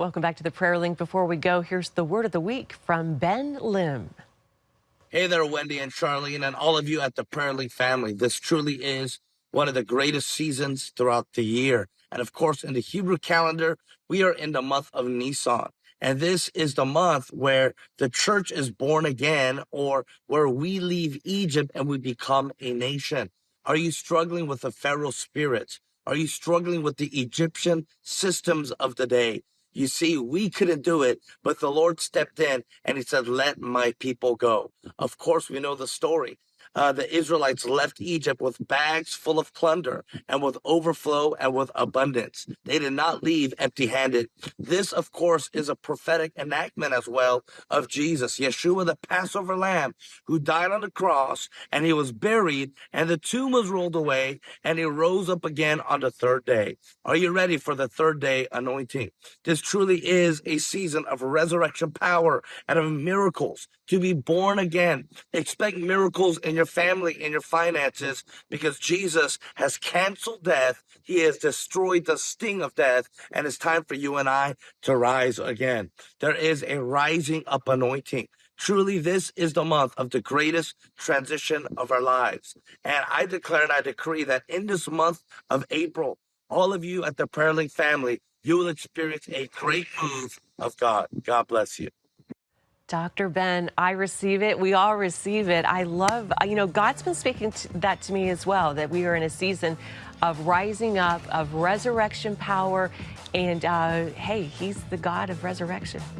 Welcome back to the Prayer Link. Before we go, here's the word of the week from Ben Lim. Hey there, Wendy and Charlene, and all of you at the Prayer family. This truly is one of the greatest seasons throughout the year. And of course, in the Hebrew calendar, we are in the month of Nisan. And this is the month where the church is born again or where we leave Egypt and we become a nation. Are you struggling with the Pharaoh spirits? Are you struggling with the Egyptian systems of the day? You see, we couldn't do it, but the Lord stepped in and he said, let my people go. Of course, we know the story uh, the Israelites left Egypt with bags full of plunder and with overflow and with abundance. They did not leave empty handed. This, of course, is a prophetic enactment as well of Jesus, Yeshua, the Passover lamb, who died on the cross and he was buried and the tomb was rolled away and he rose up again on the third day. Are you ready for the third day anointing? This truly is a season of resurrection power and of miracles to be born again. Expect miracles in your your family, in your finances, because Jesus has canceled death. He has destroyed the sting of death, and it's time for you and I to rise again. There is a rising up anointing. Truly, this is the month of the greatest transition of our lives. And I declare and I decree that in this month of April, all of you at the Prayer Link family, you will experience a great move of God. God bless you. Dr. Ben, I receive it. We all receive it. I love, you know, God's been speaking to that to me as well, that we are in a season of rising up, of resurrection power. And uh, hey, He's the God of resurrection.